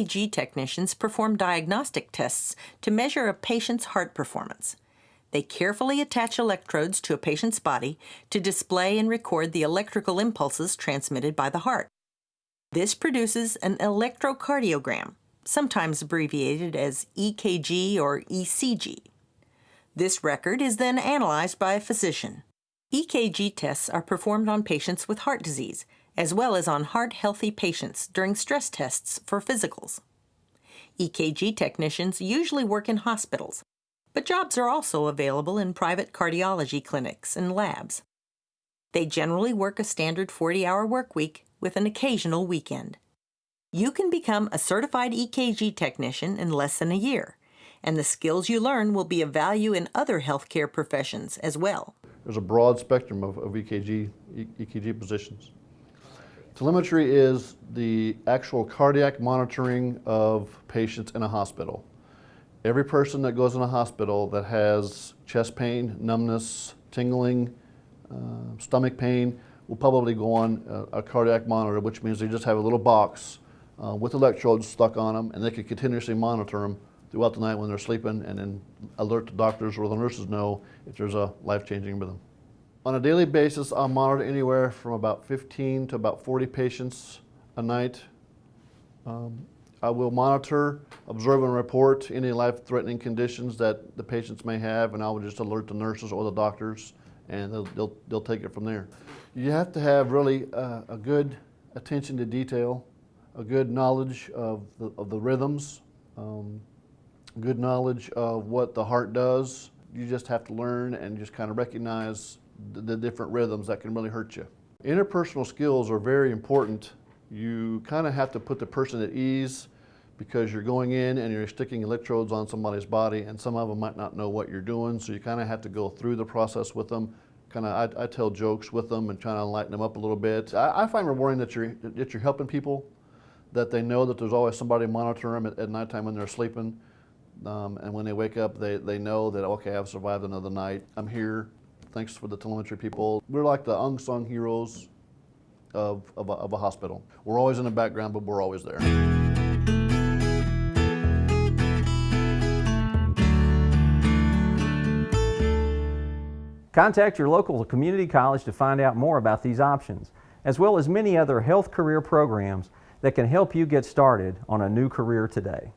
EKG technicians perform diagnostic tests to measure a patient's heart performance. They carefully attach electrodes to a patient's body to display and record the electrical impulses transmitted by the heart. This produces an electrocardiogram, sometimes abbreviated as EKG or ECG. This record is then analyzed by a physician. EKG tests are performed on patients with heart disease, as well as on heart-healthy patients during stress tests for physicals. EKG technicians usually work in hospitals, but jobs are also available in private cardiology clinics and labs. They generally work a standard 40-hour work week with an occasional weekend. You can become a certified EKG technician in less than a year, and the skills you learn will be of value in other healthcare professions as well. There's a broad spectrum of, of EKG, EKG positions. Telemetry is the actual cardiac monitoring of patients in a hospital. Every person that goes in a hospital that has chest pain, numbness, tingling, uh, stomach pain will probably go on a, a, cardiac monitor, which means they just have a little box uh, with electrodes stuck on them and they can continuously monitor them throughout the night when they're sleeping and then alert the doctors or the nurses know if there's a life-changing rhythm. On a daily basis, I'll monitor anywhere from about 15 to about 40 patients a night. Um, I will monitor, observe, and report any life-threatening conditions that the patients may have, and I will just alert the nurses or the doctors, and they'll, they'll, they'll take it from there. You have to have really uh, a good attention to detail, a good knowledge of the, of the rhythms, um, good knowledge of what the heart does. You just have to learn and just kind of recognize the, different rhythms that can really hurt you. Interpersonal skills are very important. You kind of have to put the person at ease because you're going in and you're sticking electrodes on somebody's body and some of them might not know what you're doing so you kind of have to go through the process with them kind of I, I, tell jokes with them and try to lighten them up a little bit. I, I, find rewarding that you're that you're helping people that they know that there's always somebody monitoring them at, at nighttime when they're sleeping. Um, and when they wake up they, they know that okay I've survived another night. I'm here thanks for the telemetry people we're like the unsung heroes of, of a, of a hospital. We're always in the background, but we're always there. Contact your local community college to find out more about these options, as well as many other health career programs that can help you get started on a new career today.